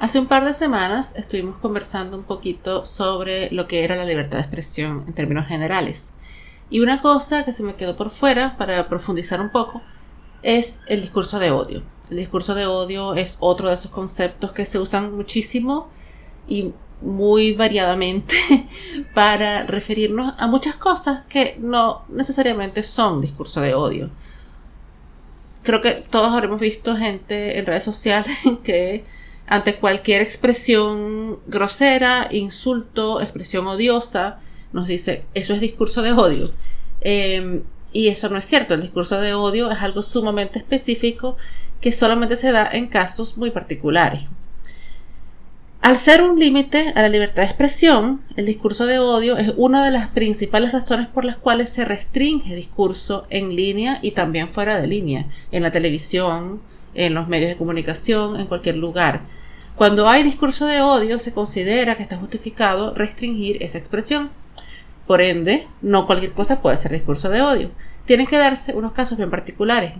Hace un par de semanas estuvimos conversando un poquito sobre lo que era la libertad de expresión en términos generales. Y una cosa que se me quedó por fuera para profundizar un poco es el discurso de odio. El discurso de odio es otro de esos conceptos que se usan muchísimo y muy variadamente para referirnos a muchas cosas que no necesariamente son discurso de odio. Creo que todos habremos visto gente en redes sociales que ante cualquier expresión grosera, insulto, expresión odiosa, nos dice, eso es discurso de odio. Em, y eso no es cierto, el discurso de odio es algo sumamente específico que solamente se da en casos muy particulares. Al ser un límite a la libertad de expresión, el discurso de odio es una de las principales razones por las cuales se restringe discurso en línea y también fuera de línea, en la televisión, en los medios de comunicación, en cualquier lugar. Cuando hay discurso de odio, se considera que está justificado restringir esa expresión. Por ende, no cualquier cosa puede ser discurso de odio. Tienen que darse unos casos bien particulares.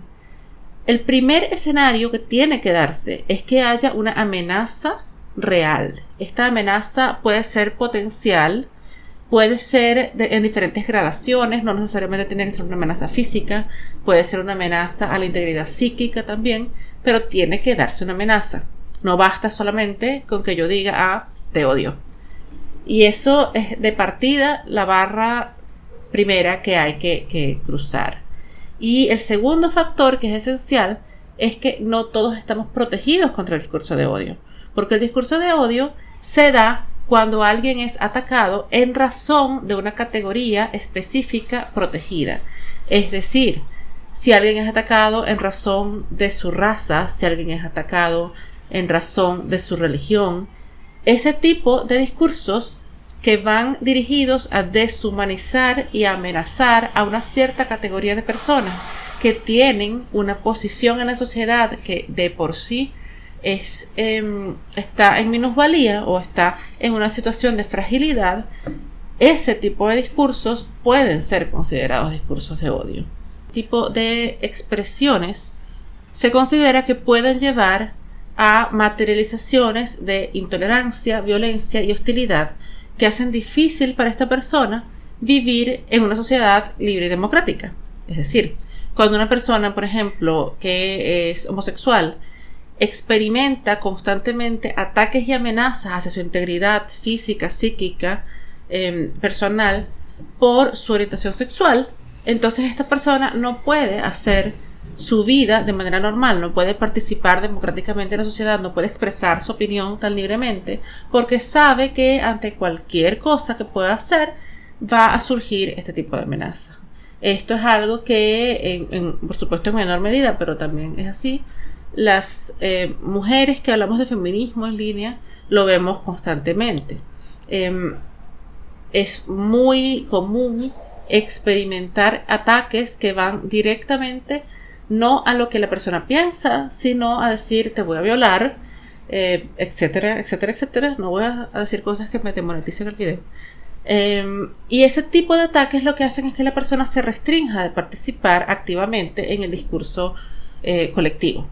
El primer escenario que tiene que darse es que haya una amenaza real. Esta amenaza puede ser potencial, puede ser en diferentes gradaciones, no necesariamente tiene que ser una amenaza física, puede ser una amenaza a la integridad psíquica también, pero tiene que darse una amenaza. No basta solamente con que yo diga, ah, te odio. Y eso es de partida la barra primera que hay que, que cruzar. Y el segundo factor que es esencial es que no todos estamos protegidos contra el discurso de odio. Porque el discurso de odio se da cuando alguien es atacado en razón de una categoría específica protegida. Es decir, si alguien es atacado en razón de su raza, si alguien es atacado en razón de su religión, ese tipo de discursos que van dirigidos a deshumanizar y amenazar a una cierta categoría de personas que tienen una posición en la sociedad que de por sí es, em, está en minusvalía o está en una situación de fragilidad, ese tipo de discursos pueden ser considerados discursos de odio. Tipo de expresiones se considera que pueden llevar a materializaciones de intolerancia, violencia y hostilidad que hacen difícil para esta persona vivir en una sociedad libre y democrática. Es decir, cuando una persona, por ejemplo, que es homosexual, experimenta constantemente ataques y amenazas hacia su integridad física, psíquica, em, personal, por su orientación sexual, entonces esta persona no puede hacer su vida de manera normal, no puede participar democráticamente en la sociedad, no puede expresar su opinión tan libremente, porque sabe que ante cualquier cosa que pueda hacer va a surgir este tipo de amenaza. Esto es algo que, por supuesto, en menor medida, pero también es así, las eh, mujeres que hablamos de feminismo en línea lo vemos constantemente. Em, es muy común experimentar ataques que van directamente no a lo que la persona piensa, sino a decir te voy a violar, eh, etcétera, etcétera, etcétera. No voy a, decir cosas que me demoneticen el video. Em, y ese tipo de ataques lo que hacen es que la persona se restrinja de participar activamente en el discurso eh, colectivo.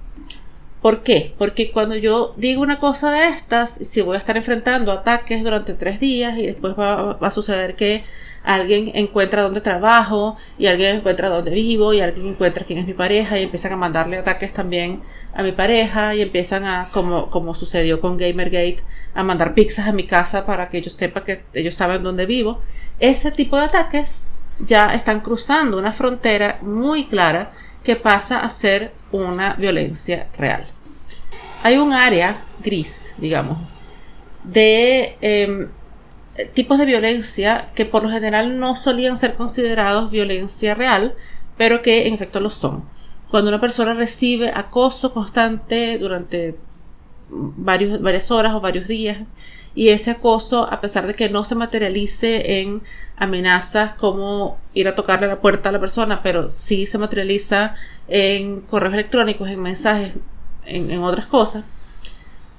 ¿Por qué? Porque cuando yo digo una cosa de estas, si voy a estar enfrentando ataques durante tres días y después va, a suceder que alguien encuentra dónde trabajo y alguien encuentra dónde vivo y alguien encuentra quién es mi pareja y empiezan a mandarle ataques también a mi pareja y empiezan a, como, como sucedió con Gamergate, a mandar pizzas a mi casa para que yo sepa que ellos saben dónde vivo. Ese tipo de ataques ya están cruzando una frontera muy clara que pasa a ser una violencia real. Hay un área gris, digamos, de em, tipos de violencia que por lo general no solían ser considerados violencia real, pero que en efecto lo son. Cuando una persona recibe acoso constante durante varios, varias horas o varios días, y ese acoso, a pesar de que no se materialice en amenazas como ir a tocarle la puerta a la persona, pero sí se materializa en correos electrónicos, en mensajes, en, otras cosas,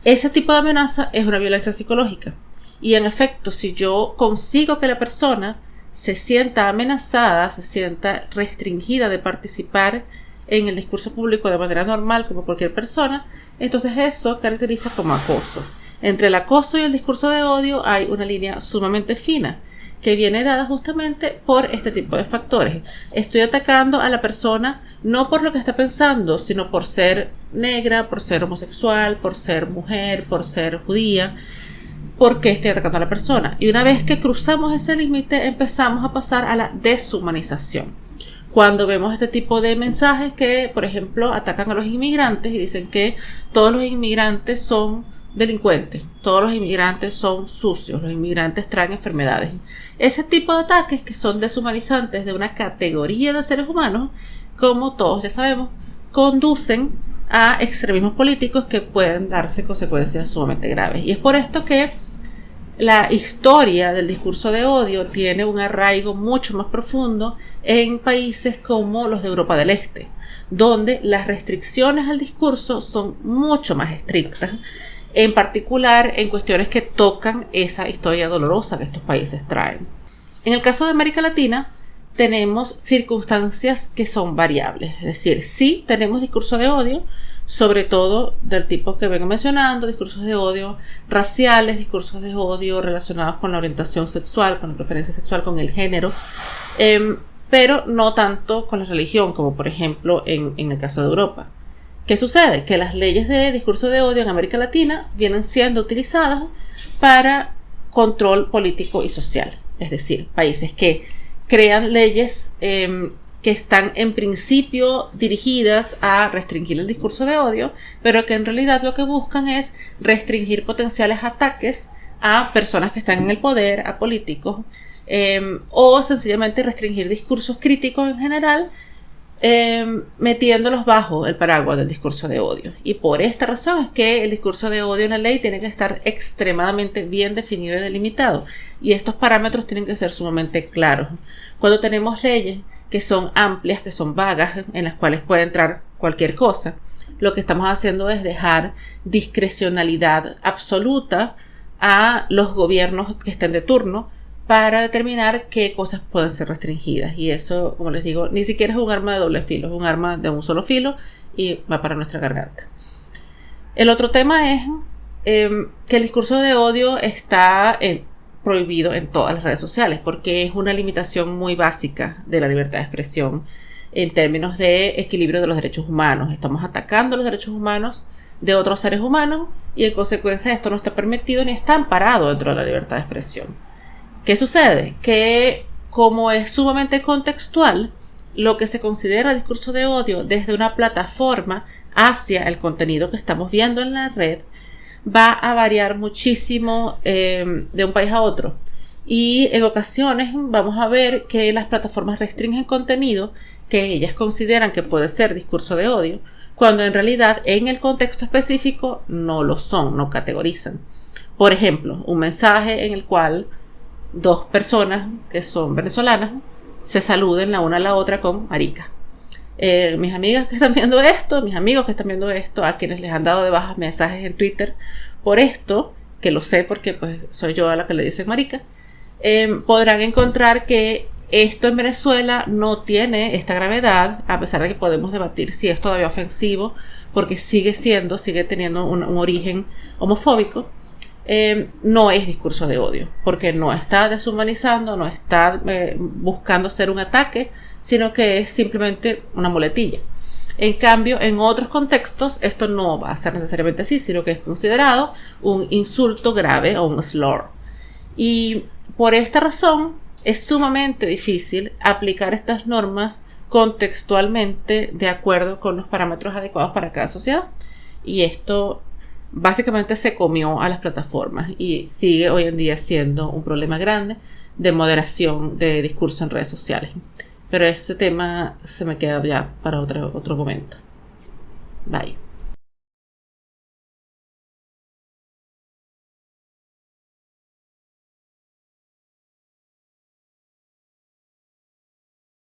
ese tipo de amenaza es una violencia psicológica. Y en efecto, si yo consigo que la persona se sienta amenazada, se sienta restringida de participar en el discurso público de manera normal como cualquier persona, entonces eso caracteriza como acoso. Entre el acoso y el discurso de odio hay una línea sumamente fina que viene dada justamente por este tipo de factores. Estoy atacando a la persona no por lo que está pensando, sino por ser negra, por ser homosexual, por ser mujer, por ser judía, porque estoy atacando a la persona. Y una vez que cruzamos ese límite, empezamos a pasar a la deshumanización. Cuando vemos este tipo de mensajes que, por ejemplo, atacan a los inmigrantes y dicen que todos los inmigrantes son delincuentes, todos los inmigrantes son sucios, los inmigrantes traen enfermedades. Ese tipo de ataques que son deshumanizantes de una categoría de seres humanos, como todos ya sabemos, conducen a extremismos políticos que pueden darse consecuencias sumamente graves. Y es por esto que la historia del discurso de odio tiene un arraigo mucho más profundo en países como los de Europa del Este, donde las restricciones al discurso son mucho más estrictas en particular en cuestiones que tocan esa historia dolorosa que estos países traen. En el caso de América Latina, tenemos circunstancias que son variables, es decir, sí tenemos discursos de odio, sobre todo del tipo que vengo mencionando, discursos de odio raciales, discursos de odio relacionados con la orientación sexual, con la preferencia sexual, con el género, em, pero no tanto con la religión, como por ejemplo en el caso de Europa. ¿Qué sucede? Que las leyes de discurso de odio en América Latina vienen siendo utilizadas para control político y social. Es decir, países que crean leyes em, que están en principio dirigidas a restringir el discurso de odio, pero que en realidad lo que buscan es restringir potenciales ataques a personas que están en el poder, a políticos, em, o sencillamente restringir discursos críticos en general Em, metiéndolos bajo el paraguas del discurso de odio. Y por esta razón es que el discurso de odio en la ley tiene que estar extremadamente bien definido y delimitado. Y estos parámetros tienen que ser sumamente claros. Cuando tenemos leyes que son amplias, que son vagas, en las cuales puede entrar cualquier cosa, lo que estamos haciendo es dejar discrecionalidad absoluta a los gobiernos que estén de turno para determinar qué cosas pueden ser restringidas. Y eso, como les digo, ni siquiera es un arma de doble filo, es un arma de un solo filo y va para nuestra garganta. El otro tema es em, que el discurso de odio está eh, prohibido en todas las redes sociales porque es una limitación muy básica de la libertad de expresión en términos de equilibrio de los derechos humanos. Estamos atacando los derechos humanos de otros seres humanos y en consecuencia esto no está permitido ni está amparado dentro de la libertad de expresión. ¿Qué sucede? Que como es sumamente contextual, lo que se considera discurso de odio desde una plataforma hacia el contenido que estamos viendo en la red va a variar muchísimo em, de un país a otro. Y en ocasiones vamos a ver que las plataformas restringen contenido que ellas consideran que puede ser discurso de odio, cuando en realidad en el contexto específico no lo son, no categorizan. Por ejemplo, un mensaje en el cual dos personas que son venezolanas se saluden la una a la otra con marica. Eh, mis amigas que están viendo esto, mis amigos que están viendo esto, a quienes les han dado de bajas mensajes en Twitter por esto, que lo sé porque pues soy yo a la que le dicen marica, eh, podrán encontrar que esto en Venezuela no tiene esta gravedad, a pesar de que podemos debatir si es todavía ofensivo, porque sigue siendo, sigue teniendo un origen homofóbico. Em, no es discurso de odio, porque no está deshumanizando, no está eh, buscando ser un ataque, sino que es simplemente una muletilla. En cambio, en otros contextos esto no va a ser necesariamente así, sino que es considerado un insulto grave o un slur. Y por esta razón es sumamente difícil aplicar estas normas contextualmente de acuerdo con los parámetros adecuados para cada sociedad. Y esto básicamente se comió a las plataformas y sigue hoy en día siendo un problema grande de moderación de discurso en redes sociales. Pero ese tema se me queda ya para otro, otro momento. Bye.